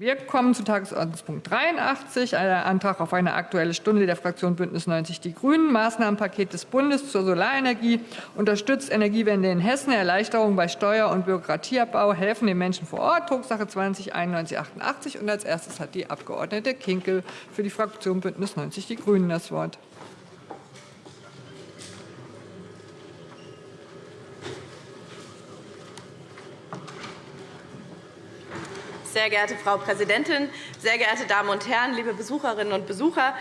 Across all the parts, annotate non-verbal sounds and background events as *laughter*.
Wir kommen zu Tagesordnungspunkt 83, ein Antrag auf eine Aktuelle Stunde der Fraktion Bündnis 90 Die Grünen. Maßnahmenpaket des Bundes zur Solarenergie unterstützt Energiewende in Hessen, Erleichterung bei Steuer- und Bürokratieabbau, helfen den Menschen vor Ort, Drucksache 20 9188. Und als erstes hat die Abg. Kinkel für die Fraktion Bündnis 90 Die Grünen das Wort. Sehr geehrte Frau Präsidentin, sehr geehrte Damen und Herren, liebe Besucherinnen und Besucher!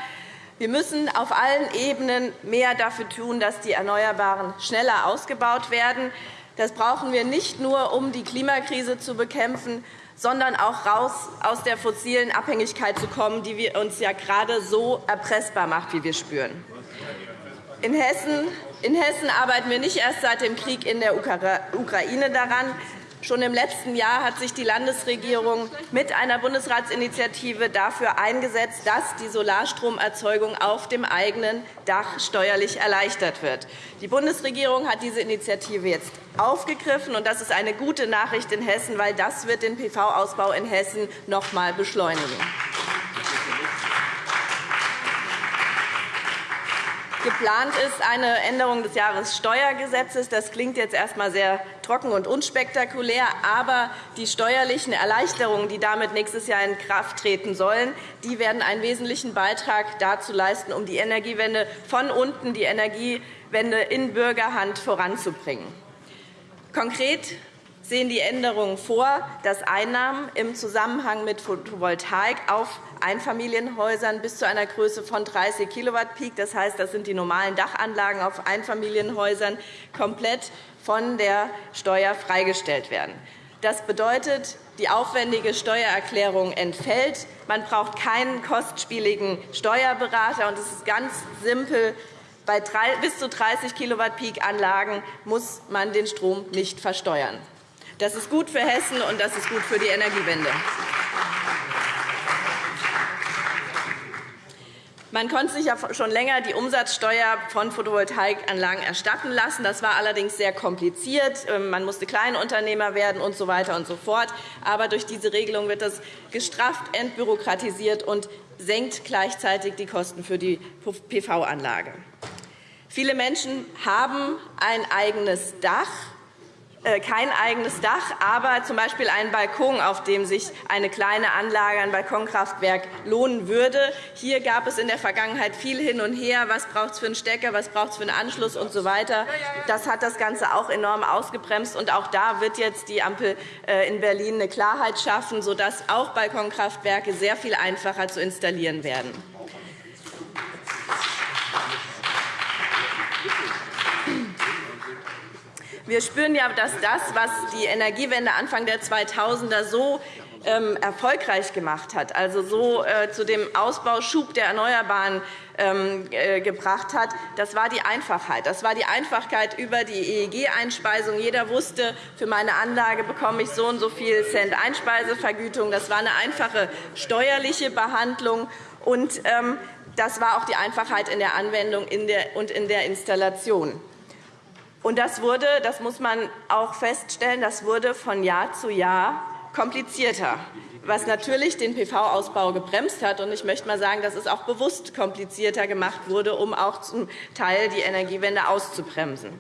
Wir müssen auf allen Ebenen mehr dafür tun, dass die Erneuerbaren schneller ausgebaut werden. Das brauchen wir nicht nur, um die Klimakrise zu bekämpfen, sondern auch raus aus der fossilen Abhängigkeit zu kommen, die uns ja gerade so erpressbar macht, wie wir spüren. In Hessen, in Hessen arbeiten wir nicht erst seit dem Krieg in der Ukraine daran, Schon im letzten Jahr hat sich die Landesregierung mit einer Bundesratsinitiative dafür eingesetzt, dass die Solarstromerzeugung auf dem eigenen Dach steuerlich erleichtert wird. Die Bundesregierung hat diese Initiative jetzt aufgegriffen, und das ist eine gute Nachricht in Hessen, weil das wird den PV-Ausbau in Hessen noch einmal beschleunigen. Geplant ist eine Änderung des Jahressteuergesetzes. Das klingt jetzt erst einmal sehr trocken und unspektakulär. Aber die steuerlichen Erleichterungen, die damit nächstes Jahr in Kraft treten sollen, die werden einen wesentlichen Beitrag dazu leisten, um die Energiewende von unten, die Energiewende in Bürgerhand voranzubringen. Konkret sehen die Änderungen vor, dass Einnahmen im Zusammenhang mit Photovoltaik auf Einfamilienhäusern bis zu einer Größe von 30 Kilowatt Peak, das heißt, das sind die normalen Dachanlagen auf Einfamilienhäusern, komplett von der Steuer freigestellt werden. Das bedeutet, die aufwendige Steuererklärung entfällt. Man braucht keinen kostspieligen Steuerberater. Und es ist ganz simpel. Bei bis zu 30 Kilowatt Peak Anlagen muss man den Strom nicht versteuern. Das ist gut für Hessen, und das ist gut für die Energiewende. Man konnte sich ja schon länger die Umsatzsteuer von Photovoltaikanlagen erstatten lassen. Das war allerdings sehr kompliziert. Ähm, man musste Kleinunternehmer werden und so weiter und so fort. Aber durch diese Regelung wird das gestrafft, entbürokratisiert und senkt gleichzeitig die Kosten für die PV-Anlage. Viele Menschen haben ein eigenes Dach kein eigenes Dach, aber z. B. einen Balkon, auf dem sich eine kleine Anlage, ein Balkonkraftwerk lohnen würde. Hier gab es in der Vergangenheit viel hin und her. Was braucht es für einen Stecker, was braucht es für einen Anschluss usw. So das hat das Ganze auch enorm ausgebremst. Und auch da wird jetzt die Ampel äh, in Berlin eine Klarheit schaffen, sodass auch Balkonkraftwerke sehr viel einfacher zu installieren werden. Wir spüren ja, dass das, was die Energiewende Anfang der 2000er so ähm, erfolgreich gemacht hat, also so äh, zu dem Ausbauschub der Erneuerbaren ähm, äh, gebracht hat, das war die Einfachheit. Das war die Einfachheit über die EEG-Einspeisung. Jeder wusste, für meine Anlage bekomme ich so und so viel Cent Einspeisevergütung. Das war eine einfache steuerliche Behandlung. Und ähm, das war auch die Einfachheit in der Anwendung und in der Installation. Und das wurde, das muss man auch feststellen, das wurde von Jahr zu Jahr komplizierter, was natürlich den PV-Ausbau gebremst hat. Und ich möchte mal sagen, dass es auch bewusst komplizierter gemacht wurde, um auch zum Teil die Energiewende auszubremsen.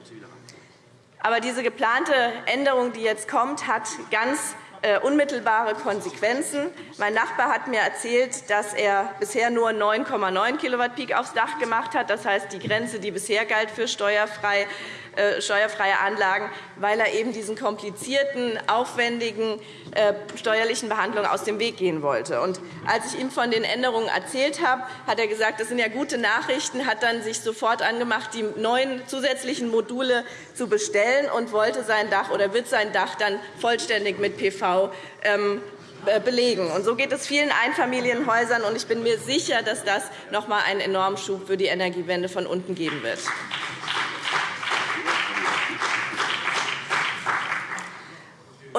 Aber diese geplante Änderung, die jetzt kommt, hat ganz äh, unmittelbare Konsequenzen. Mein Nachbar hat mir erzählt, dass er bisher nur 9,9 Kilowatt Peak aufs Dach gemacht hat. Das heißt, die Grenze, die bisher galt für steuerfrei, steuerfreie Anlagen, weil er eben diesen komplizierten, aufwendigen äh, steuerlichen Behandlungen aus dem Weg gehen wollte. Und als ich ihm von den Änderungen erzählt habe, hat er gesagt, das sind ja gute Nachrichten, hat dann sich sofort angemacht, die neuen zusätzlichen Module zu bestellen und wollte sein Dach oder wird sein Dach dann vollständig mit PV ähm, äh, belegen. Und so geht es vielen Einfamilienhäusern. Und ich bin mir sicher, dass das noch einmal einen enormen Schub für die Energiewende von unten geben wird.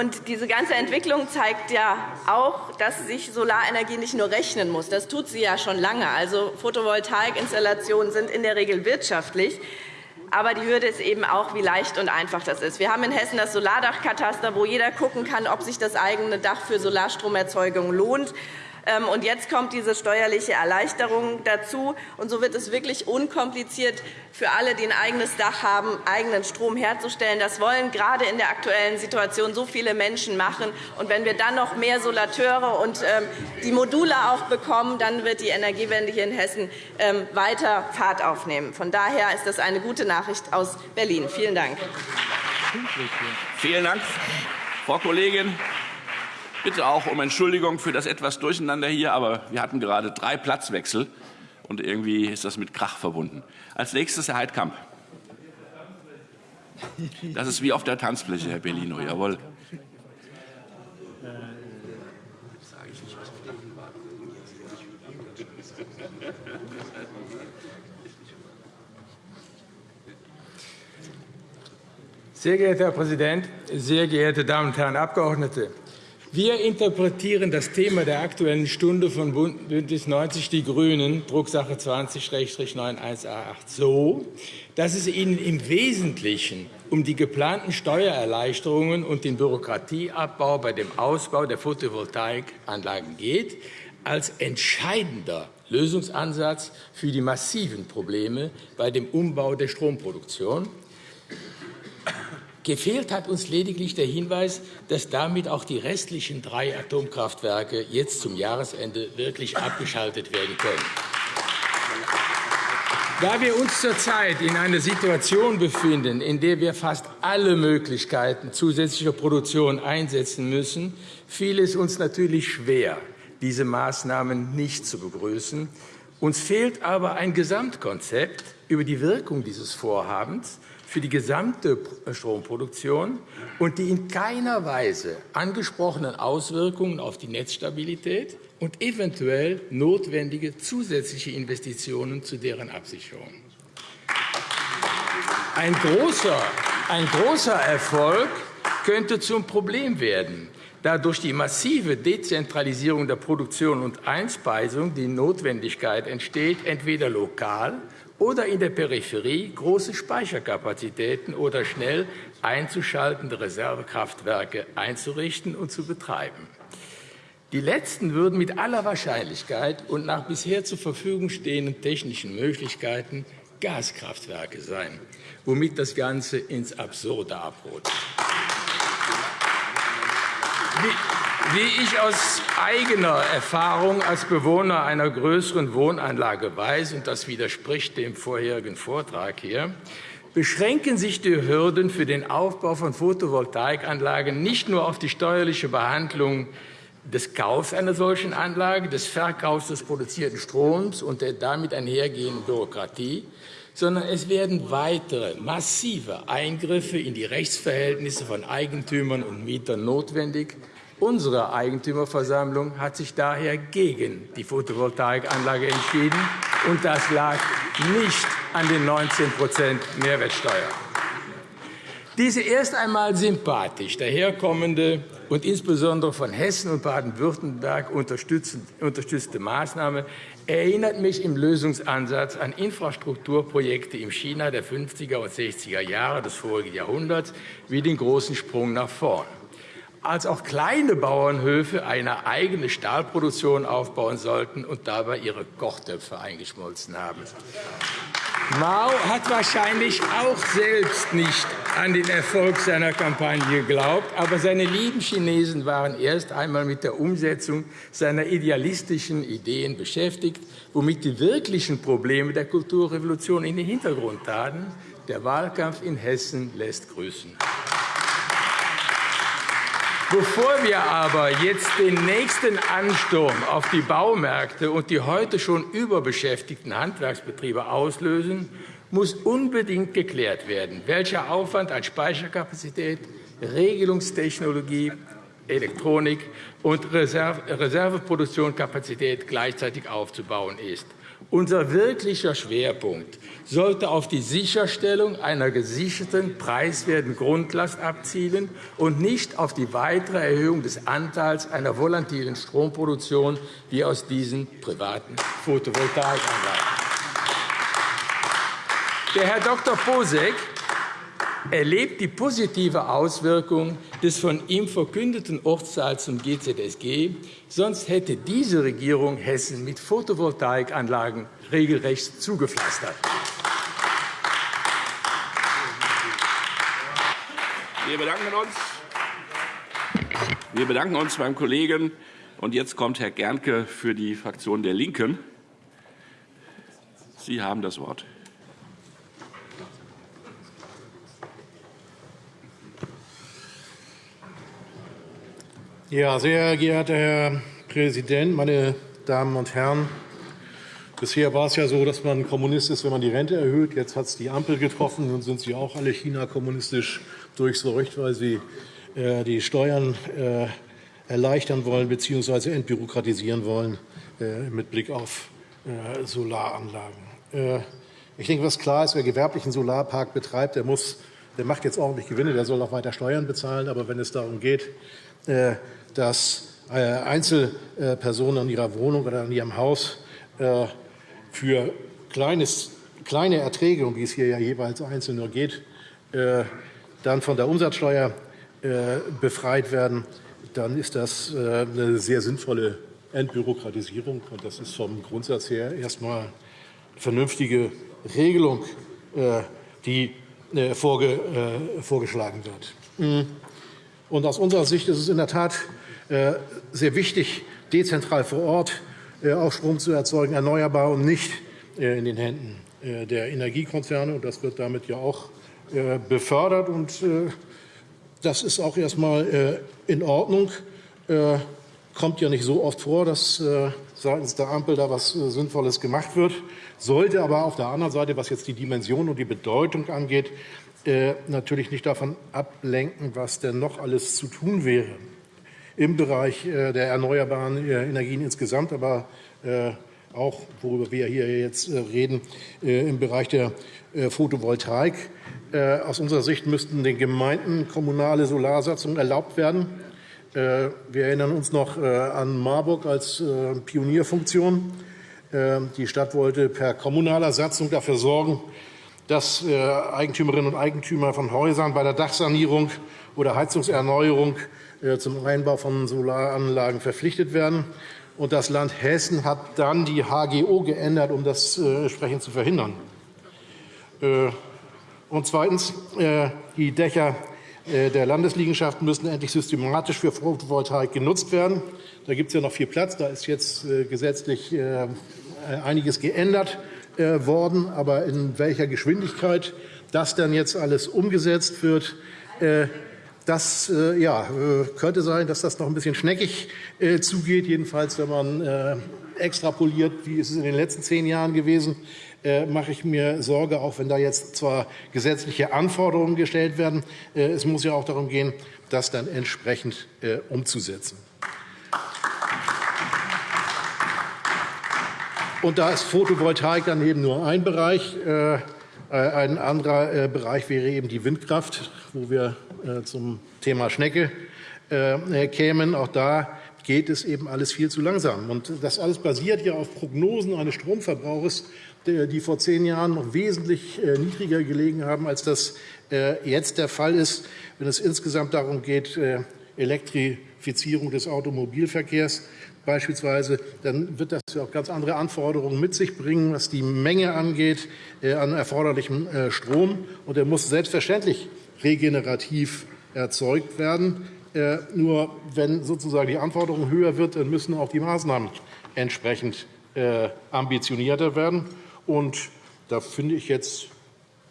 Und diese ganze Entwicklung zeigt ja auch, dass sich Solarenergie nicht nur rechnen muss. Das tut sie ja schon lange. Also Photovoltaikinstallationen sind in der Regel wirtschaftlich. Aber die Hürde ist eben auch, wie leicht und einfach das ist. Wir haben in Hessen das Solardachkataster, wo jeder schauen kann, ob sich das eigene Dach für Solarstromerzeugung lohnt. Ähm, und jetzt kommt diese steuerliche Erleichterung dazu. Und so wird es wirklich unkompliziert für alle, die ein eigenes Dach haben, eigenen Strom herzustellen. Das wollen gerade in der aktuellen Situation so viele Menschen machen. Und wenn wir dann noch mehr Solateure und ähm, die Module auch bekommen, dann wird die Energiewende hier in Hessen ähm, weiter Fahrt aufnehmen. Von daher ist das eine gute Nachricht aus Berlin. Vielen Dank. Vielen Dank, Frau Kollegin bitte auch um Entschuldigung für das etwas Durcheinander hier, aber wir hatten gerade drei Platzwechsel, und irgendwie ist das mit Krach verbunden. Als nächstes Herr Heidkamp. Das ist wie auf der Tanzfläche, Herr Bellino, jawohl. Sehr geehrter Herr Präsident, sehr geehrte Damen und Herren Abgeordnete! Wir interpretieren das Thema der Aktuellen Stunde von BÜNDNIS 90 die GRÜNEN, Drucksache 20-91a8, so, dass es Ihnen im Wesentlichen um die geplanten Steuererleichterungen und den Bürokratieabbau bei dem Ausbau der Photovoltaikanlagen geht, als entscheidender Lösungsansatz für die massiven Probleme bei dem Umbau der Stromproduktion Gefehlt hat uns lediglich der Hinweis, dass damit auch die restlichen drei Atomkraftwerke jetzt zum Jahresende wirklich abgeschaltet werden können. Da wir uns zurzeit in einer Situation befinden, in der wir fast alle Möglichkeiten zusätzlicher Produktion einsetzen müssen, fiel es uns natürlich schwer, diese Maßnahmen nicht zu begrüßen. Uns fehlt aber ein Gesamtkonzept über die Wirkung dieses Vorhabens für die gesamte Stromproduktion und die in keiner Weise angesprochenen Auswirkungen auf die Netzstabilität und eventuell notwendige zusätzliche Investitionen zu deren Absicherung. Ein großer, ein großer Erfolg könnte zum Problem werden, da durch die massive Dezentralisierung der Produktion und Einspeisung die Notwendigkeit entsteht, entweder lokal oder in der Peripherie große Speicherkapazitäten oder schnell einzuschaltende Reservekraftwerke einzurichten und zu betreiben. Die letzten würden mit aller Wahrscheinlichkeit und nach bisher zur Verfügung stehenden technischen Möglichkeiten Gaskraftwerke sein, womit das Ganze ins Absurde abrutscht. Wie ich aus eigener Erfahrung als Bewohner einer größeren Wohnanlage weiß, und das widerspricht dem vorherigen Vortrag hier, beschränken sich die Hürden für den Aufbau von Photovoltaikanlagen nicht nur auf die steuerliche Behandlung des Kaufs einer solchen Anlage, des Verkaufs des produzierten Stroms und der damit einhergehenden Bürokratie, sondern es werden weitere massive Eingriffe in die Rechtsverhältnisse von Eigentümern und Mietern notwendig, Unsere Eigentümerversammlung hat sich daher gegen die Photovoltaikanlage entschieden, und das lag nicht an den 19% Mehrwertsteuer. Diese erst einmal sympathisch daherkommende und insbesondere von Hessen und Baden-Württemberg unterstützte Maßnahme erinnert mich im Lösungsansatz an Infrastrukturprojekte im China der 50er und 60er Jahre des vorigen Jahrhunderts wie den großen Sprung nach vorn als auch kleine Bauernhöfe eine eigene Stahlproduktion aufbauen sollten und dabei ihre Kochtöpfe eingeschmolzen haben. Mao hat wahrscheinlich auch selbst nicht an den Erfolg seiner Kampagne geglaubt, aber seine lieben Chinesen waren erst einmal mit der Umsetzung seiner idealistischen Ideen beschäftigt, womit die wirklichen Probleme der Kulturrevolution in den Hintergrund traten. Der Wahlkampf in Hessen lässt grüßen. Bevor wir aber jetzt den nächsten Ansturm auf die Baumärkte und die heute schon überbeschäftigten Handwerksbetriebe auslösen, muss unbedingt geklärt werden, welcher Aufwand an Speicherkapazität, Regelungstechnologie, Elektronik und Reserveproduktionskapazität gleichzeitig aufzubauen ist. Unser wirklicher Schwerpunkt sollte auf die Sicherstellung einer gesicherten, preiswerten Grundlast abzielen und nicht auf die weitere Erhöhung des Anteils einer volatilen Stromproduktion wie aus diesen privaten Photovoltaikanlagen. Der Herr Dr. Posek erlebt die positive Auswirkung des von ihm verkündeten Ortsteils zum GZSG. Sonst hätte diese Regierung Hessen mit Photovoltaikanlagen regelrecht zugepflastert. Wir bedanken uns. Wir bedanken uns beim Kollegen. Und jetzt kommt Herr Gernke für die Fraktion der Linken. Sie haben das Wort. Ja, sehr geehrter Herr Präsident, meine Damen und Herren! Bisher war es ja so, dass man Kommunist ist, wenn man die Rente erhöht. Jetzt hat es die Ampel getroffen. Nun sind Sie auch alle China-kommunistisch durchseucht, weil Sie äh, die Steuern äh, erleichtern wollen bzw. entbürokratisieren wollen äh, mit Blick auf Solaranlagen. Ich denke, was klar ist, wer gewerblichen Solarpark betreibt, der, muss, der macht jetzt ordentlich Gewinne, der soll auch weiter Steuern bezahlen. Aber wenn es darum geht, dass Einzelpersonen an ihrer Wohnung oder an ihrem Haus für kleines, kleine Erträge, um die es hier ja jeweils einzeln nur geht, dann von der Umsatzsteuer befreit werden, dann ist das eine sehr sinnvolle Entbürokratisierung. Und das ist vom Grundsatz her erstmal eine vernünftige Regelung, die vorgeschlagen wird. Hm. Und aus unserer Sicht ist es in der Tat äh, sehr wichtig, dezentral vor Ort äh, auch Strom zu erzeugen, erneuerbar und nicht äh, in den Händen der Energiekonzerne. Das wird damit ja auch befördert. Das ist auch erst mal in Ordnung. Kommt ja nicht so oft vor, dass seitens der Ampel da was Sinnvolles gemacht wird. Sollte aber auf der anderen Seite, was jetzt die Dimension und die Bedeutung angeht, äh, natürlich nicht davon ablenken, was denn noch alles zu tun wäre im Bereich äh, der erneuerbaren äh, Energien insgesamt, aber auch, worüber wir hier jetzt reden, im Bereich der Photovoltaik. Aus unserer Sicht müssten den Gemeinden kommunale Solarsatzungen erlaubt werden. Wir erinnern uns noch an Marburg als Pionierfunktion. Die Stadt wollte per kommunaler Satzung dafür sorgen, dass äh, Eigentümerinnen und Eigentümer von Häusern bei der Dachsanierung oder Heizungserneuerung äh, zum Einbau von Solaranlagen verpflichtet werden. Und das Land Hessen hat dann die HGO geändert, um das äh, entsprechend zu verhindern. Und zweitens, die Dächer der Landesliegenschaften müssen endlich systematisch für Photovoltaik genutzt werden. Da gibt es ja noch viel Platz. Da ist jetzt gesetzlich einiges geändert. Äh, worden. Aber in welcher Geschwindigkeit das dann jetzt alles umgesetzt wird, äh, das äh, ja, könnte sein, dass das noch ein bisschen schneckig zugeht. Jedenfalls, wenn man extrapoliert, wie ist es in den letzten zehn Jahren gewesen, mache ich mir Sorge, auch wenn da jetzt zwar gesetzliche Anforderungen gestellt werden. Es muss ja auch darum gehen, das dann entsprechend umzusetzen. Und da ist Photovoltaik dann eben nur ein Bereich. Äh, ein anderer äh, Bereich wäre eben die Windkraft, wo wir äh, zum Thema Schnecke kämen. Auch da geht es eben alles viel zu langsam. Und das alles basiert ja auf Prognosen eines Stromverbrauches, die vor zehn Jahren noch wesentlich niedriger gelegen haben, als das jetzt der Fall ist, wenn es insgesamt darum geht, Elektrifizierung des Automobilverkehrs beispielsweise, dann wird das ja auch ganz andere Anforderungen mit sich bringen, was die Menge angeht äh, an erforderlichem äh, Strom. Und er muss selbstverständlich regenerativ erzeugt werden. Äh, nur wenn sozusagen die Anforderung höher wird, dann müssen auch die Maßnahmen entsprechend ambitionierter werden. Und da finde ich jetzt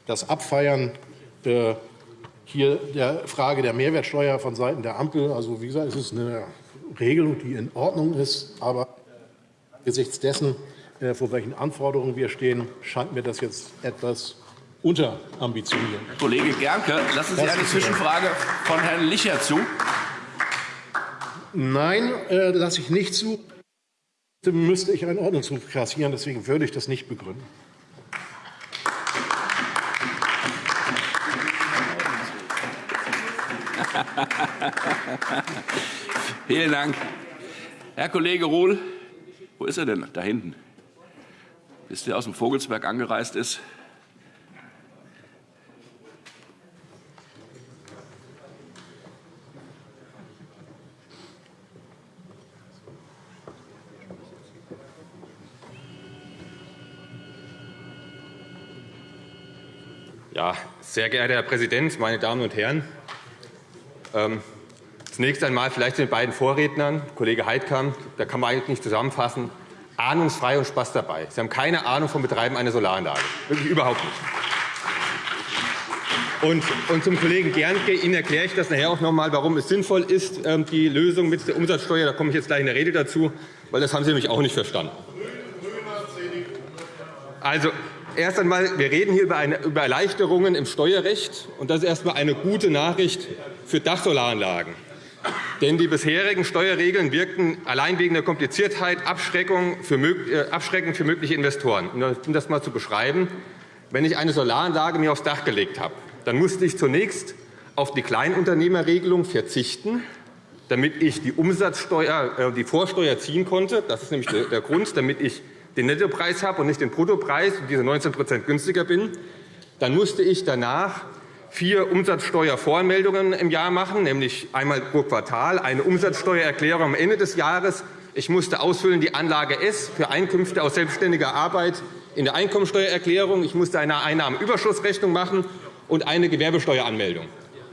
das Abfeiern hier der Frage der Mehrwertsteuer von Seiten der Ampel, also wie gesagt, es ist eine Regelung, die in Ordnung ist. Aber angesichts dessen, äh, vor welchen Anforderungen wir stehen, scheint mir das jetzt etwas unterambitioniert. Herr Kollege Gernke, lassen Sie eine Zwischenfrage von Herrn Licher zu. Nein, äh, lasse ich nicht zu. Dann müsste ich einen Ordnungsruf kassieren. Deswegen würde ich das nicht begründen. *laughs* Vielen Dank. Herr Kollege Ruhl, wo ist er denn? Da hinten. Bis der aus dem Vogelsberg angereist ist. Ja, sehr geehrter Herr Präsident, meine Damen und Herren! Ähm, zunächst einmal vielleicht den beiden Vorrednern, Kollege Heidkamp, da kann man eigentlich nicht zusammenfassen, ahnungsfrei und Spaß dabei. Sie haben keine Ahnung vom Betreiben einer Solaranlage, wirklich überhaupt nicht. Und, und zum Kollegen Gernke, Ihnen erkläre ich das nachher auch noch einmal, warum es sinnvoll ist, ähm, die Lösung mit der Umsatzsteuer. Da komme ich jetzt gleich in der Rede dazu, weil das haben Sie nämlich auch nicht verstanden. Also, erst einmal, wir reden hier über, Erleichterungen im Steuerrecht. Und das ist erst einmal eine gute Nachricht für Dachsolaranlagen. Denn die bisherigen Steuerregeln wirkten allein wegen der Kompliziertheit abschreckend für, äh, für mögliche Investoren. Um das einmal zu beschreiben, wenn ich eine Solaranlage mir aufs Dach gelegt habe, dann musste ich zunächst auf die Kleinunternehmerregelung verzichten, damit ich die Umsatzsteuer, äh, die Vorsteuer ziehen konnte. Das ist nämlich der Grund, damit ich den Nettopreis habe und nicht den Bruttopreis und diese 19% günstiger bin. Dann musste ich danach vier Umsatzsteuervoranmeldungen im Jahr machen, nämlich einmal pro Quartal, eine Umsatzsteuererklärung am Ende des Jahres. Ich musste ausfüllen die Anlage S für Einkünfte aus selbstständiger Arbeit in der Einkommensteuererklärung. Ich musste eine Einnahmenüberschussrechnung machen und eine Gewerbesteueranmeldung.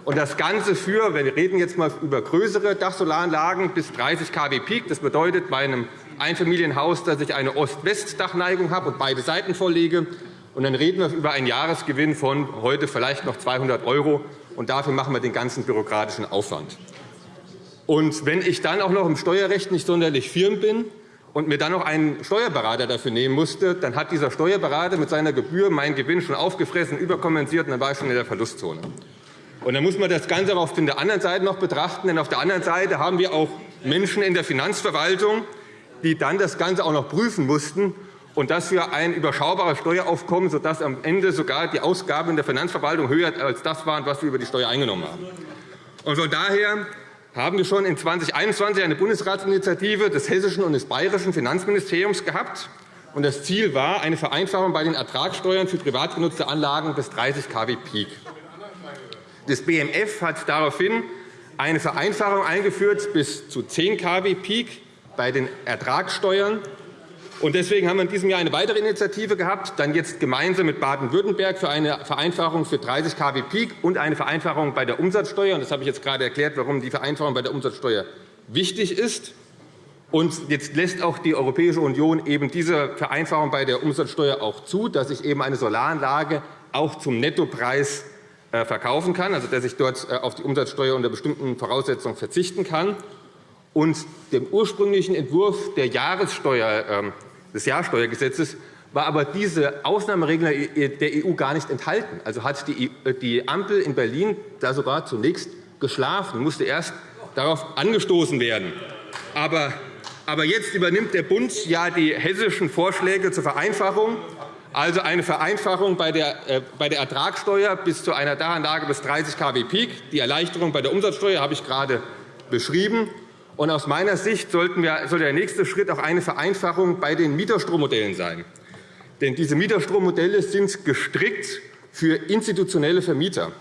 Und das Ganze für, wir reden jetzt einmal über größere Dachsolaranlagen bis 30 kW Peak. Das bedeutet bei einem Einfamilienhaus, dass ich eine Ost-West-Dachneigung habe und beide Seiten vorlege. Und dann reden wir über einen Jahresgewinn von heute vielleicht noch 200 €. Und dafür machen wir den ganzen bürokratischen Aufwand. Und wenn ich dann auch noch im Steuerrecht nicht sonderlich firm bin, und mir dann noch einen Steuerberater dafür nehmen musste, dann hat dieser Steuerberater mit seiner Gebühr meinen Gewinn schon aufgefressen, überkompensiert, und dann war ich schon in der Verlustzone. Und dann muss man das Ganze auch auf der anderen Seite noch betrachten. Denn auf der anderen Seite haben wir auch Menschen in der Finanzverwaltung, die dann das Ganze auch noch prüfen mussten, und das für ein überschaubares Steueraufkommen, sodass am Ende sogar die Ausgaben der Finanzverwaltung höher als das waren, was wir über die Steuer eingenommen haben. Und von daher haben wir schon in 2021 eine Bundesratsinitiative des hessischen und des bayerischen Finanzministeriums gehabt. Das Ziel war eine Vereinfachung bei den Ertragssteuern für privat genutzte Anlagen bis 30 kW Peak. Das BMF hat daraufhin eine Vereinfachung eingeführt bis zu 10 kW Peak bei den Ertragssteuern Deswegen haben wir in diesem Jahr eine weitere Initiative gehabt, dann jetzt gemeinsam mit Baden-Württemberg für eine Vereinfachung für 30 kW Peak und eine Vereinfachung bei der Umsatzsteuer. Das habe ich jetzt gerade erklärt, warum die Vereinfachung bei der Umsatzsteuer wichtig ist. Und jetzt lässt auch die Europäische Union eben diese Vereinfachung bei der Umsatzsteuer auch zu, dass ich eben eine Solaranlage auch zum Nettopreis äh, verkaufen kann, also dass ich dort äh, auf die Umsatzsteuer unter bestimmten Voraussetzungen verzichten kann. Und dem ursprünglichen Entwurf der Jahressteuer ähm, des Jahrsteuergesetzes war aber diese Ausnahmeregelung der EU gar nicht enthalten. Also hat die Ampel in Berlin da sogar zunächst geschlafen, musste erst darauf angestoßen werden. Aber, jetzt übernimmt der Bund ja die hessischen Vorschläge zur Vereinfachung, also eine Vereinfachung bei der, äh, Ertragssteuer bis zu einer Dachanlage bis 30 kW Peak. Die Erleichterung bei der Umsatzsteuer habe ich gerade beschrieben. Und aus meiner Sicht sollten wir, soll der nächste Schritt auch eine Vereinfachung bei den Mieterstrommodellen sein. Denn diese Mieterstrommodelle sind gestrickt für institutionelle Vermieter.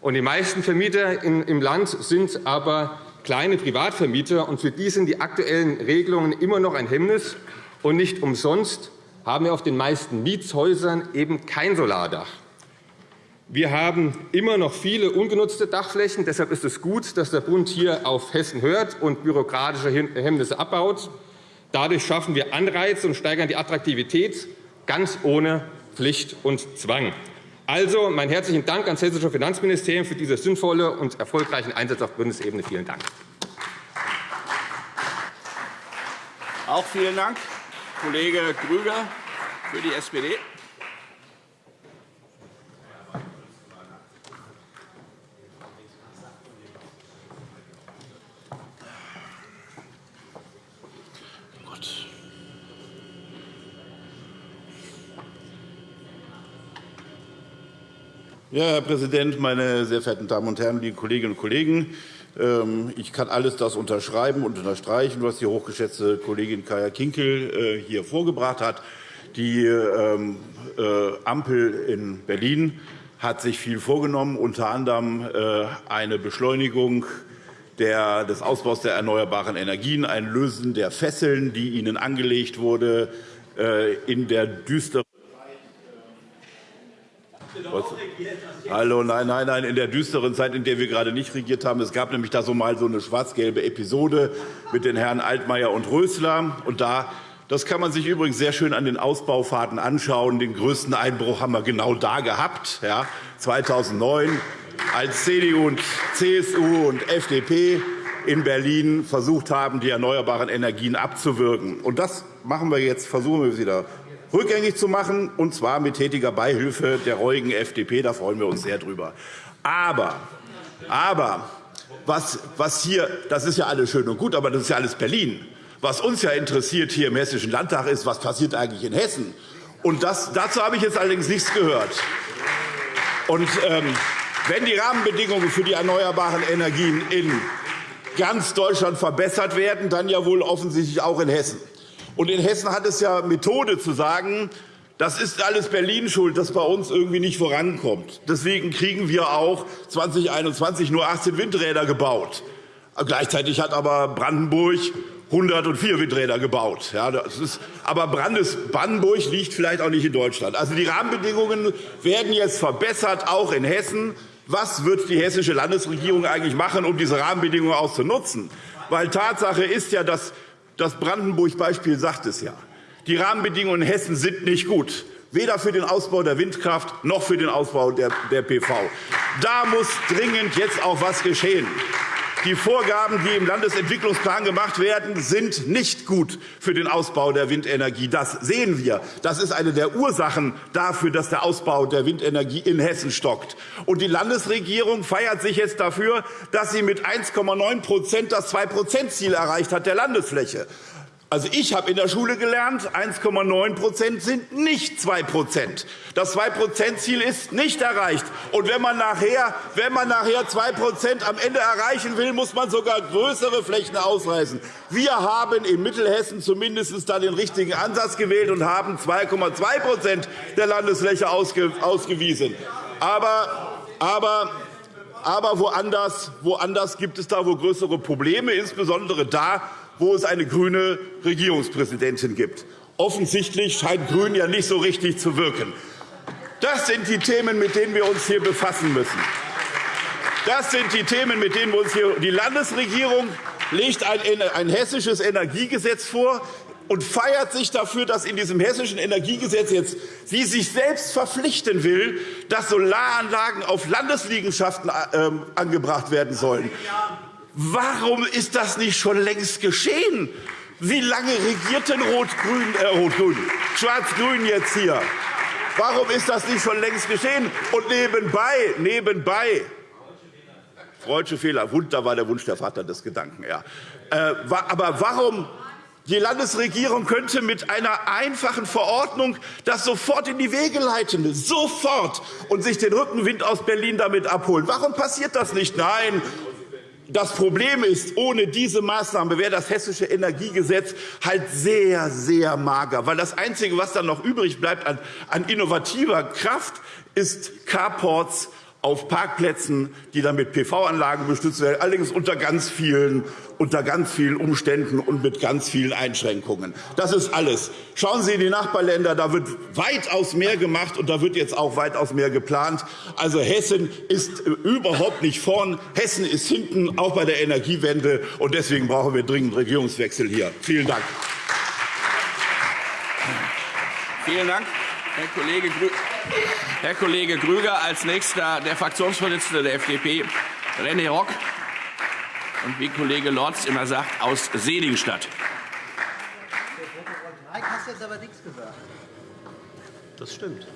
Und die meisten Vermieter im Land sind aber kleine Privatvermieter. Und für die sind die aktuellen Regelungen immer noch ein Hemmnis. Und nicht umsonst haben wir auf den meisten Mietshäusern eben kein Solardach. Wir haben immer noch viele ungenutzte Dachflächen. Deshalb ist es gut, dass der Bund hier auf Hessen hört und bürokratische Hemmnisse abbaut. Dadurch schaffen wir Anreize und steigern die Attraktivität, ganz ohne Pflicht und Zwang. Also mein herzlichen Dank ans Hessische Finanzministerium für diese sinnvolle und erfolgreichen Einsatz auf Bundesebene. Vielen Dank. Auch vielen Dank, Kollege Grüger für die SPD. Ja, Herr Präsident, meine sehr verehrten Damen und Herren, liebe Kolleginnen und Kollegen! Ähm, ich kann alles das unterschreiben und unterstreichen, was die hochgeschätzte Kollegin Kaya Kinkel äh, hier vorgebracht hat. Die ähm, äh, Ampel in Berlin hat sich viel vorgenommen, unter anderem äh, eine Beschleunigung des Ausbaus der erneuerbaren Energien, ein Lösen der Fesseln, die ihnen angelegt wurde in der düsteren Hallo, nein, nein, nein, in der düsteren Zeit, in der wir gerade nicht regiert haben. Es gab nämlich da so mal so eine schwarz-gelbe Episode mit den Herren Altmaier und Rösler. Und da das kann man sich übrigens sehr schön an den Ausbaufahrten anschauen. Den größten Einbruch haben wir genau da gehabt, ja, 2009, als CDU und CSU und FDP in Berlin versucht haben, die erneuerbaren Energien abzuwürgen. Und das machen wir jetzt, versuchen wir wieder rückgängig zu machen, und zwar mit tätiger Beihilfe der reuigen FDP. Da freuen wir uns sehr drüber. Aber, aber was, was hier, das ist ja alles schön und gut, aber das ist ja alles Berlin. Was uns ja interessiert hier im Hessischen Landtag ist, was passiert eigentlich in Hessen. Und das, dazu habe ich jetzt allerdings nichts gehört. Und, ähm, wenn die Rahmenbedingungen für die erneuerbaren Energien in ganz Deutschland verbessert werden, dann ja wohl offensichtlich auch in Hessen. Und in Hessen hat es ja Methode zu sagen, das ist alles Berlin schuld, dass bei uns irgendwie nicht vorankommt. Deswegen kriegen wir auch 2021 nur 18 Windräder gebaut. Gleichzeitig hat aber Brandenburg 104 Windräder gebaut. Ja, das ist, aber Brandes, Brandenburg liegt vielleicht auch nicht in Deutschland. Also die Rahmenbedingungen werden jetzt verbessert, auch in Hessen. Was wird die hessische Landesregierung eigentlich machen, um diese Rahmenbedingungen auch zu nutzen? Weil Tatsache ist ja, dass das Brandenburg-Beispiel sagt es ja. Die Rahmenbedingungen in Hessen sind nicht gut, weder für den Ausbau der Windkraft noch für den Ausbau der, PV. Da muss dringend jetzt auch etwas geschehen. Die Vorgaben, die im Landesentwicklungsplan gemacht werden, sind nicht gut für den Ausbau der Windenergie. Das sehen wir. Das ist eine der Ursachen dafür, dass der Ausbau der Windenergie in Hessen stockt. Und die Landesregierung feiert sich jetzt dafür, dass sie mit 1,9% das 2-%-Ziel erreicht hat der Landesfläche. Also ich habe in der Schule gelernt, 1,9% sind nicht 2% Das 2% ziel ist nicht erreicht. Und wenn man nachher, wenn man nachher 2% am Ende erreichen will, muss man sogar größere Flächen ausreißen. Wir haben in Mittelhessen zumindest dann den richtigen Ansatz gewählt und haben 2,2% der Landesfläche ausgewiesen. Aber, aber aber woanders, woanders gibt es da wohl größere Probleme, insbesondere da, wo es eine grüne Regierungspräsidentin gibt. Offensichtlich scheint Grün ja nicht so richtig zu wirken. Das sind die Themen, mit denen wir uns hier befassen müssen. Das sind die Themen, mit denen wir uns hier Die Landesregierung legt ein, ein hessisches Energiegesetz vor und feiert sich dafür, dass in diesem hessischen Energiegesetz jetzt sie sich selbst verpflichten will, dass Solaranlagen auf Landesliegenschaften äh, angebracht werden sollen. Warum ist das nicht schon längst geschehen? Wie lange regiert denn Rot-Grün, äh, Rot-Grün, Schwarz-Grün jetzt hier? Warum ist das nicht schon längst geschehen? Und nebenbei, nebenbei, Freudsche Fehler, da war der Wunsch der Vater des Gedanken. Ja. Äh, aber warum die Landesregierung könnte mit einer einfachen Verordnung das sofort in die Wege leiten, sofort, und sich den Rückenwind aus Berlin damit abholen. Warum passiert das nicht? Nein, das Problem ist, ohne diese Maßnahme wäre das Hessische Energiegesetz halt sehr, sehr mager. Weil das Einzige, was dann noch übrig bleibt an, an innovativer Kraft, ist Carports auf Parkplätzen, die dann mit PV-Anlagen bestützt werden, allerdings unter ganz vielen unter ganz vielen Umständen und mit ganz vielen Einschränkungen. Das ist alles. Schauen Sie in die Nachbarländer, da wird weitaus mehr gemacht, und da wird jetzt auch weitaus mehr geplant. Also Hessen ist überhaupt nicht vorn. Hessen ist hinten, auch bei der Energiewende. Und deswegen brauchen wir dringend Regierungswechsel hier. Vielen Dank. Vielen Dank, Herr Kollege, Grü Herr Kollege Grüger. Als nächster der Fraktionsvorsitzende der FDP, René Rock und wie Kollege Lorz immer sagt, aus Seligenstadt. Mike hast jetzt aber nichts gesagt. Das stimmt.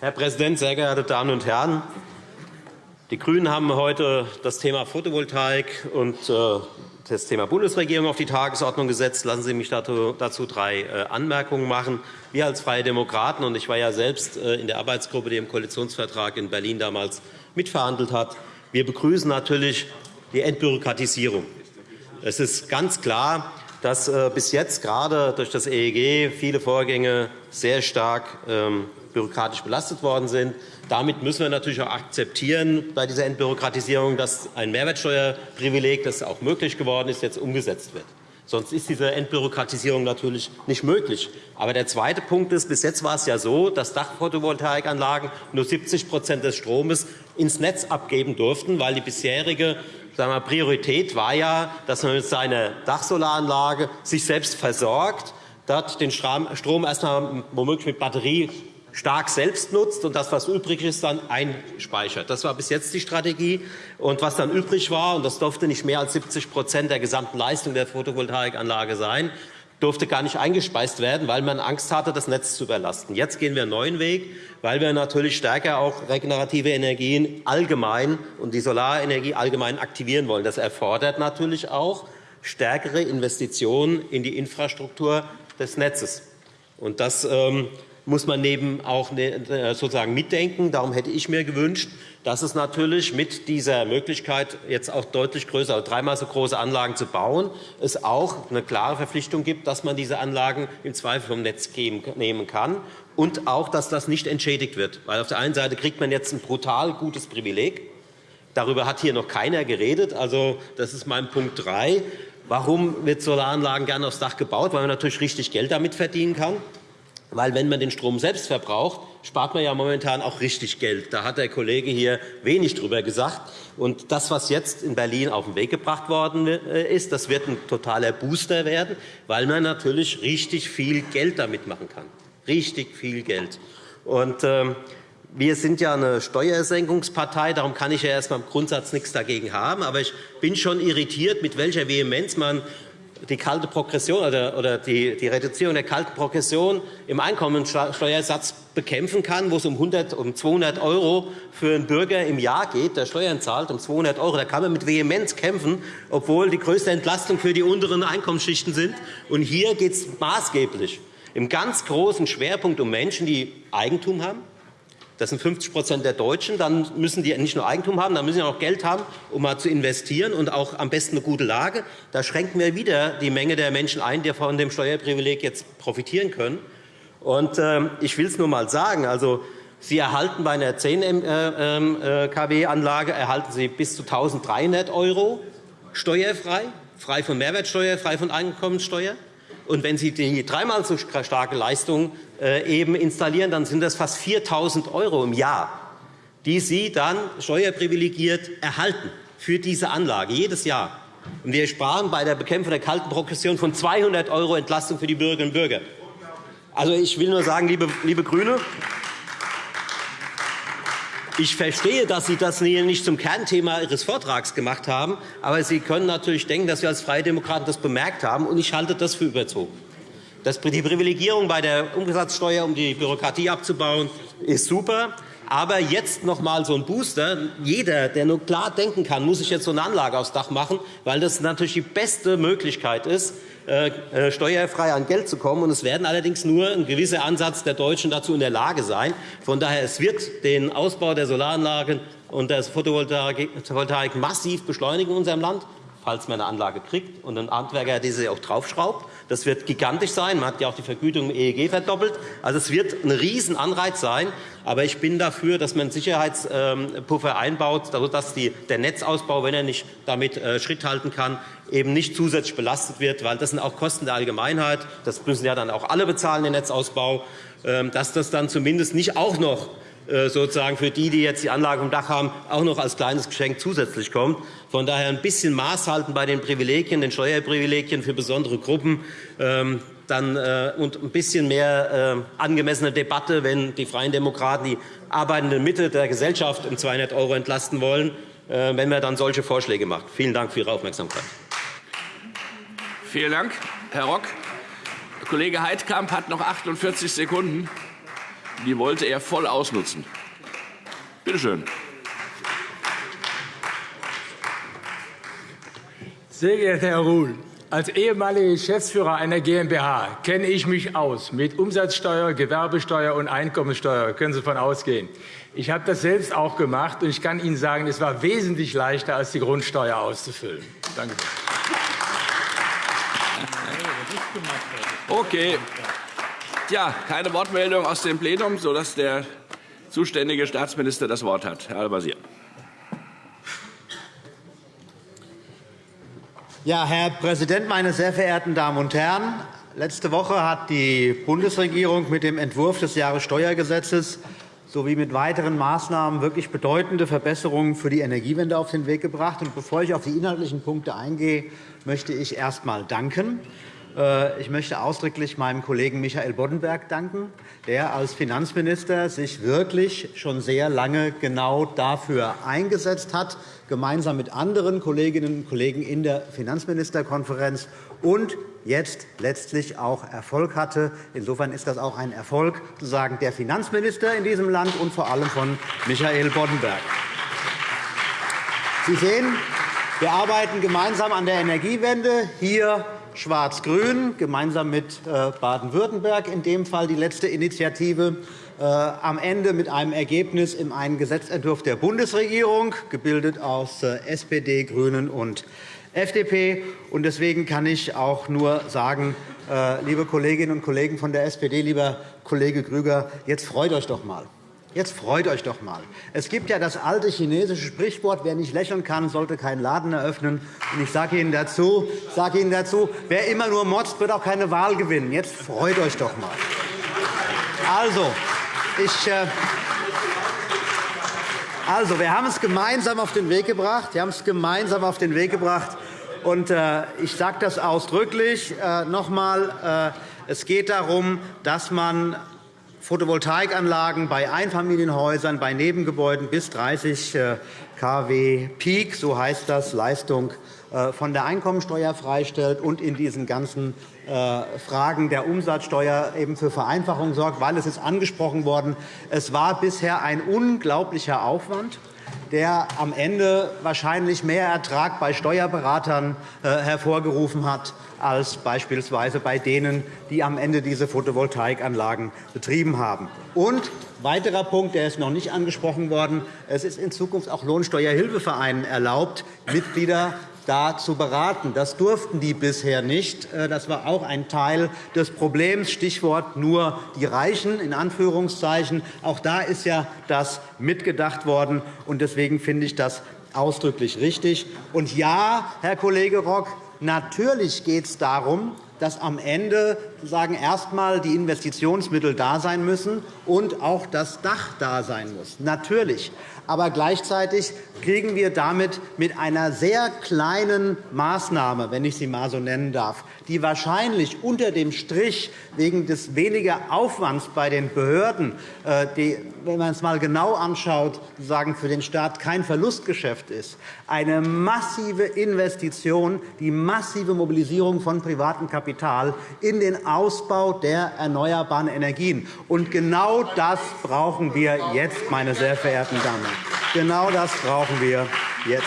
Herr Präsident, sehr geehrte Damen und Herren! Die GRÜNEN haben heute das Thema Photovoltaik und äh, das Thema Bundesregierung auf die Tagesordnung gesetzt. Lassen Sie mich dazu drei äh, Anmerkungen machen. Wir als Freie Demokraten, und ich war ja selbst äh, in der Arbeitsgruppe, die im Koalitionsvertrag in Berlin damals mitverhandelt hat, wir begrüßen natürlich die Entbürokratisierung. Es ist ganz klar, dass äh, bis jetzt gerade durch das EEG viele Vorgänge sehr stark ähm, bürokratisch belastet worden sind. Damit müssen wir natürlich auch akzeptieren bei dieser Entbürokratisierung, dass ein Mehrwertsteuerprivileg, das auch möglich geworden ist, jetzt umgesetzt wird. Sonst ist diese Entbürokratisierung natürlich nicht möglich. Aber der zweite Punkt ist, bis jetzt war es ja so, dass Dachphotovoltaikanlagen nur 70% des Stromes ins Netz abgeben durften, weil die bisherige sagen wir, Priorität war ja, dass man mit seiner Dachsolaranlage sich selbst versorgt, dort den Strom erst einmal womöglich mit Batterie stark selbst nutzt und das, was übrig ist, dann einspeichert. Das war bis jetzt die Strategie. Und was dann übrig war, und das durfte nicht mehr als 70% der gesamten Leistung der Photovoltaikanlage sein, durfte gar nicht eingespeist werden, weil man Angst hatte, das Netz zu überlasten. Jetzt gehen wir einen neuen Weg, weil wir natürlich stärker auch regenerative Energien allgemein und die Solarenergie allgemein aktivieren wollen. Das erfordert natürlich auch stärkere Investitionen in die Infrastruktur des Netzes. Und das ähm, muss man neben auch ne, äh, sozusagen mitdenken. Darum hätte ich mir gewünscht, dass es natürlich mit dieser Möglichkeit, jetzt auch deutlich größere, dreimal so große Anlagen zu bauen, es auch eine klare Verpflichtung gibt, dass man diese Anlagen im Zweifel vom Netz nehmen kann und auch, dass das nicht entschädigt wird. Weil auf der einen Seite kriegt man jetzt ein brutal gutes Privileg. Darüber hat hier noch keiner geredet. Also, das ist mein Punkt 3. Warum wird Solaranlagen gerne aufs Dach gebaut? Weil man natürlich richtig Geld damit verdienen kann. Weil wenn man den Strom selbst verbraucht, spart man ja momentan auch richtig Geld. Da hat der Kollege hier wenig darüber gesagt. Und das, was jetzt in Berlin auf den Weg gebracht worden äh, ist, das wird ein totaler Booster werden, weil man natürlich richtig viel Geld damit machen kann. Richtig viel Geld. Und, äh, wir sind ja eine Steuersenkungspartei, darum kann ich ja erst einmal im Grundsatz nichts dagegen haben. Aber ich bin schon irritiert, mit welcher Vehemenz man die kalte Progression oder, oder die, die, Reduzierung der kalten Progression im Einkommensteuersatz bekämpfen kann, wo es um, 100, um 200 € für einen Bürger im Jahr geht, der Steuern zahlt, um 200 €. Da kann man mit Vehemenz kämpfen, obwohl die größte Entlastung für die unteren Einkommensschichten sind. Und hier geht es maßgeblich im ganz großen Schwerpunkt um Menschen, die Eigentum haben, das sind 50% der Deutschen. Dann müssen die nicht nur Eigentum haben, dann müssen sie auch Geld haben, um mal zu investieren und auch am besten eine gute Lage. Da schränken wir wieder die Menge der Menschen ein, die von dem Steuerprivileg jetzt profitieren können. Und, äh, ich will es nur einmal sagen. Also, Sie erhalten bei einer 10 äh, kW-Anlage erhalten Sie bis zu 1.300 € steuerfrei, frei von Mehrwertsteuer, frei von Einkommenssteuer. Und wenn Sie die dreimal so starke Leistung äh, eben installieren, dann sind das fast 4.000 € im Jahr, die Sie dann steuerprivilegiert erhalten für diese Anlage jedes Jahr. Und wir sparen bei der Bekämpfung der kalten Progression von 200 € Entlastung für die Bürgerinnen und Bürger. Also, ich will nur sagen, liebe, liebe GRÜNE, ich verstehe, dass Sie das nicht zum Kernthema Ihres Vortrags gemacht haben. Aber Sie können natürlich denken, dass wir als Freie Demokraten das bemerkt haben. Und ich halte das für überzogen. Die Privilegierung bei der Umsatzsteuer, um die Bürokratie abzubauen, ist super. Aber jetzt noch einmal so ein Booster. Jeder, der nur klar denken kann, muss sich jetzt so eine Anlage aufs Dach machen, weil das natürlich die beste Möglichkeit ist, steuerfrei an Geld zu kommen. Es werden allerdings nur ein gewisser Ansatz der Deutschen dazu in der Lage sein. Von daher es wird den Ausbau der Solaranlagen und der Photovoltaik massiv beschleunigen in unserem Land falls man eine Anlage kriegt und ein Handwerker diese auch draufschraubt. Das wird gigantisch sein. Man hat ja auch die Vergütung im EEG verdoppelt. Also, es wird ein Riesenanreiz sein. Aber ich bin dafür, dass man Sicherheitspuffer einbaut, sodass der Netzausbau, wenn er nicht damit äh, Schritt halten kann, eben nicht zusätzlich belastet wird, weil das sind auch Kosten der Allgemeinheit. Das müssen ja dann auch alle bezahlen, den Netzausbau. Ähm, dass das dann zumindest nicht auch noch sozusagen für die, die jetzt die Anlage im Dach haben, auch noch als kleines Geschenk zusätzlich kommt. Von daher ein bisschen Maß halten bei den Privilegien, den Steuerprivilegien für besondere Gruppen. Ähm, dann, äh, und ein bisschen mehr äh, angemessene Debatte, wenn die Freien Demokraten die arbeitende Mitte der Gesellschaft um 200 € entlasten wollen, wenn man dann solche Vorschläge macht. Vielen Dank für Ihre Aufmerksamkeit. Vielen Dank, Herr Rock. Kollege Heidkamp hat noch 48 Sekunden. Die wollte er voll ausnutzen. Bitte schön. Sehr geehrter Herr Ruhl, als ehemaliger Geschäftsführer einer GmbH kenne ich mich aus mit Umsatzsteuer, Gewerbesteuer und Einkommensteuer. Können Sie davon ausgehen. Ich habe das selbst auch gemacht, und ich kann Ihnen sagen, es war wesentlich leichter, als die Grundsteuer auszufüllen. Danke. Okay. Ja, keine Wortmeldung aus dem Plenum, sodass der zuständige Staatsminister das Wort hat. Herr Al-Wazir. Ja, Herr Präsident, meine sehr verehrten Damen und Herren! Letzte Woche hat die Bundesregierung mit dem Entwurf des Jahressteuergesetzes sowie mit weiteren Maßnahmen wirklich bedeutende Verbesserungen für die Energiewende auf den Weg gebracht. bevor ich auf die inhaltlichen Punkte eingehe, möchte ich erst einmal danken. Äh, ich möchte ausdrücklich meinem Kollegen Michael Boddenberg danken, der als Finanzminister sich wirklich schon sehr lange genau dafür eingesetzt hat, gemeinsam mit anderen Kolleginnen und Kollegen in der Finanzministerkonferenz und jetzt letztlich auch Erfolg hatte. Insofern ist das auch ein Erfolg sozusagen der Finanzminister in diesem Land und vor allem von Michael Boddenberg. Sie sehen, wir arbeiten gemeinsam an der Energiewende. Hier Schwarz-Grün, gemeinsam mit äh, Baden-Württemberg, in dem Fall die letzte Initiative, äh, am Ende mit einem Ergebnis in einem Gesetzentwurf der Bundesregierung, gebildet aus äh, SPD, GRÜNEN und FDP. Deswegen kann ich auch nur sagen, liebe Kolleginnen und Kollegen von der SPD, lieber Kollege Grüger, jetzt freut euch doch einmal. Jetzt freut euch doch einmal. Es gibt ja das alte chinesische Sprichwort, wer nicht lächeln kann, sollte keinen Laden eröffnen. Und ich sage Ihnen, dazu, sage Ihnen dazu, wer immer nur motzt, wird auch keine Wahl gewinnen. Jetzt freut euch doch einmal. Also, ich, äh, also, wir haben es gemeinsam auf den Weg gebracht. Wir haben es gemeinsam auf den Weg gebracht. Und, äh, ich sage das ausdrücklich äh, noch einmal. Äh, es geht darum, dass man Photovoltaikanlagen bei Einfamilienhäusern, bei Nebengebäuden bis 30 äh, kW Peak, so heißt das, Leistung äh, von der Einkommensteuer freistellt und in diesen ganzen äh, Fragen der Umsatzsteuer eben für Vereinfachung sorgt, weil es ist angesprochen worden, es war bisher ein unglaublicher Aufwand der am Ende wahrscheinlich mehr Ertrag bei Steuerberatern hervorgerufen hat als beispielsweise bei denen, die am Ende diese Photovoltaikanlagen betrieben haben. Und weiterer Punkt, der ist noch nicht angesprochen worden. Es ist in Zukunft auch Lohnsteuerhilfevereinen erlaubt, Mitglieder da zu beraten. Das durften die bisher nicht. Äh, das war auch ein Teil des Problems. Stichwort nur die Reichen. In Anführungszeichen. Auch da ist ja das mitgedacht worden. Deswegen finde ich das ausdrücklich richtig. Und ja, Herr Kollege Rock, Natürlich geht es darum, dass am Ende sagen, erst einmal die Investitionsmittel da sein müssen und auch das Dach da sein muss. Natürlich. Aber gleichzeitig kriegen wir damit mit einer sehr kleinen Maßnahme, wenn ich sie einmal so nennen darf, die wahrscheinlich unter dem Strich wegen des weniger Aufwands bei den Behörden, äh, die, wenn man es einmal genau anschaut, sagen, für den Staat kein Verlustgeschäft ist, eine massive Investition, die massive Mobilisierung von privatem Kapital in den Ausbau der erneuerbaren Energien. Und genau das brauchen wir jetzt, meine sehr verehrten Damen. Genau das brauchen wir jetzt.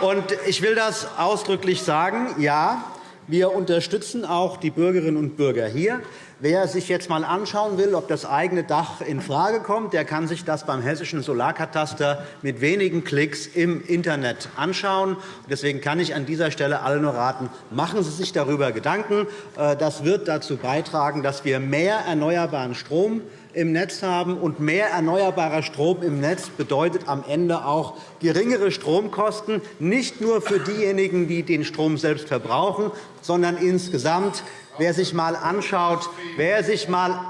Und ich will das ausdrücklich sagen. Ja, wir unterstützen auch die Bürgerinnen und Bürger hier. Wer sich jetzt einmal anschauen will, ob das eigene Dach infrage kommt, der kann sich das beim Hessischen Solarkataster mit wenigen Klicks im Internet anschauen. Deswegen kann ich an dieser Stelle alle nur raten, machen Sie sich darüber Gedanken. Äh, das wird dazu beitragen, dass wir mehr erneuerbaren Strom im Netz haben. Und mehr erneuerbarer Strom im Netz bedeutet am Ende auch geringere Stromkosten, nicht nur für diejenigen, die den Strom selbst verbrauchen, sondern insgesamt Wer sich einmal anschaut,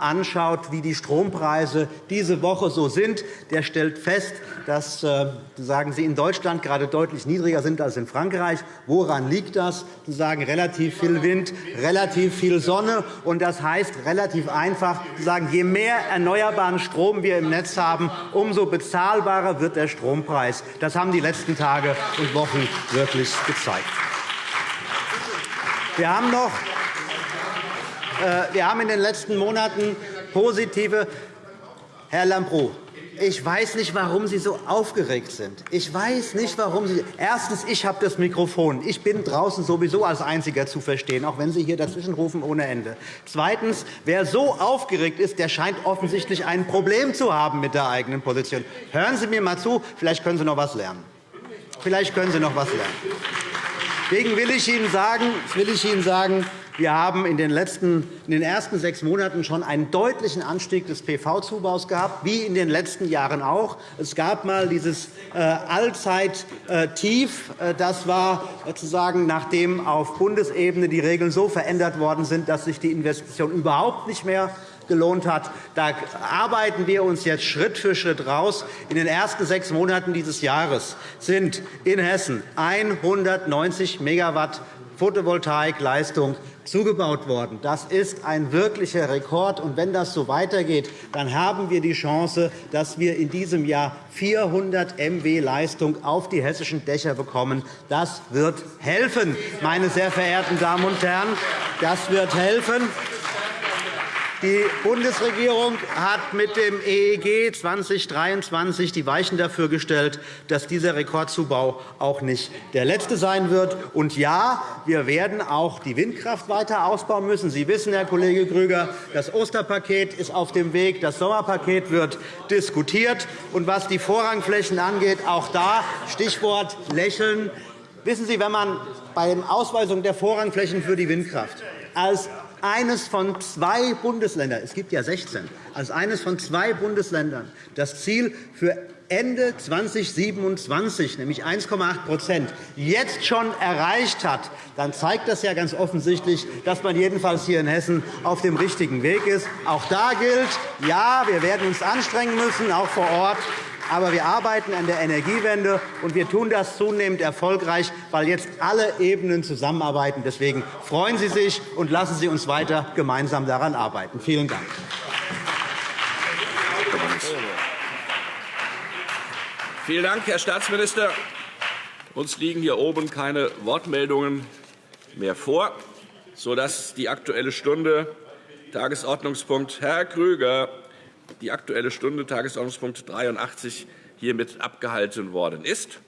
anschaut, wie die Strompreise diese Woche so sind, der stellt fest, dass äh, sagen Sie, in Deutschland gerade deutlich niedriger sind als in Frankreich. Woran liegt das? Sie sagen relativ viel Wind, relativ viel Sonne. Und das heißt relativ einfach, sagen, je mehr erneuerbaren Strom wir im Netz haben, umso bezahlbarer wird der Strompreis. Das haben die letzten Tage und Wochen wirklich gezeigt. Wir haben noch äh, wir haben in den letzten Monaten positive Herr Lambrou, ich weiß nicht, warum Sie so aufgeregt sind. Ich weiß nicht, warum Sie. Erstens, ich habe das Mikrofon. Ich bin draußen sowieso als Einziger zu verstehen, auch wenn Sie hier dazwischenrufen ohne Ende. Zweitens, wer so aufgeregt ist, der scheint offensichtlich ein Problem zu haben mit der eigenen Position. Hören Sie mir einmal zu. Vielleicht können Sie noch etwas lernen. Vielleicht können Sie noch etwas lernen. Deswegen will ich Ihnen sagen, will ich Ihnen sagen Wir haben in den, letzten, in den ersten sechs Monaten schon einen deutlichen Anstieg des PV-Zubaus gehabt, wie in den letzten Jahren auch. Es gab einmal dieses äh, Allzeittief. Äh, das war sozusagen, nachdem auf Bundesebene die Regeln so verändert worden sind, dass sich die Investition überhaupt nicht mehr gelohnt hat. Da arbeiten wir uns jetzt Schritt für Schritt raus. In den ersten sechs Monaten dieses Jahres sind in Hessen 190 Megawatt Photovoltaikleistung zugebaut worden. Das ist ein wirklicher Rekord. Und wenn das so weitergeht, dann haben wir die Chance, dass wir in diesem Jahr 400 MW Leistung auf die hessischen Dächer bekommen. Das wird helfen, meine sehr verehrten Damen und Herren. Das wird helfen. Die Bundesregierung hat mit dem EEG 2023 die Weichen dafür gestellt, dass dieser Rekordzubau auch nicht der letzte sein wird. Und ja, wir werden auch die Windkraft weiter ausbauen müssen. Sie wissen, Herr Kollege Grüger, das Osterpaket ist auf dem Weg, das Sommerpaket wird diskutiert. Und was die Vorrangflächen angeht, auch da Stichwort Lächeln. Wissen Sie, wenn man bei der Ausweisung der Vorrangflächen für die Windkraft als eines von zwei Bundesländern, es gibt ja 16, als eines von zwei Bundesländern das Ziel für Ende 2027, nämlich 1,8% jetzt schon erreicht hat, dann zeigt das ja ganz offensichtlich, dass man jedenfalls hier in Hessen auf dem richtigen Weg ist. Auch da gilt, ja, wir werden uns anstrengen müssen, auch vor Ort. Aber wir arbeiten an der Energiewende, und wir tun das zunehmend erfolgreich, weil jetzt alle Ebenen zusammenarbeiten. Deswegen freuen Sie sich und lassen Sie uns weiter gemeinsam daran arbeiten. Vielen Dank. Vielen Dank, Herr Staatsminister. Uns liegen hier oben keine Wortmeldungen mehr vor, sodass die Aktuelle Stunde Tagesordnungspunkt Herr Krüger die Aktuelle Stunde, Tagesordnungspunkt 83, hiermit abgehalten worden ist.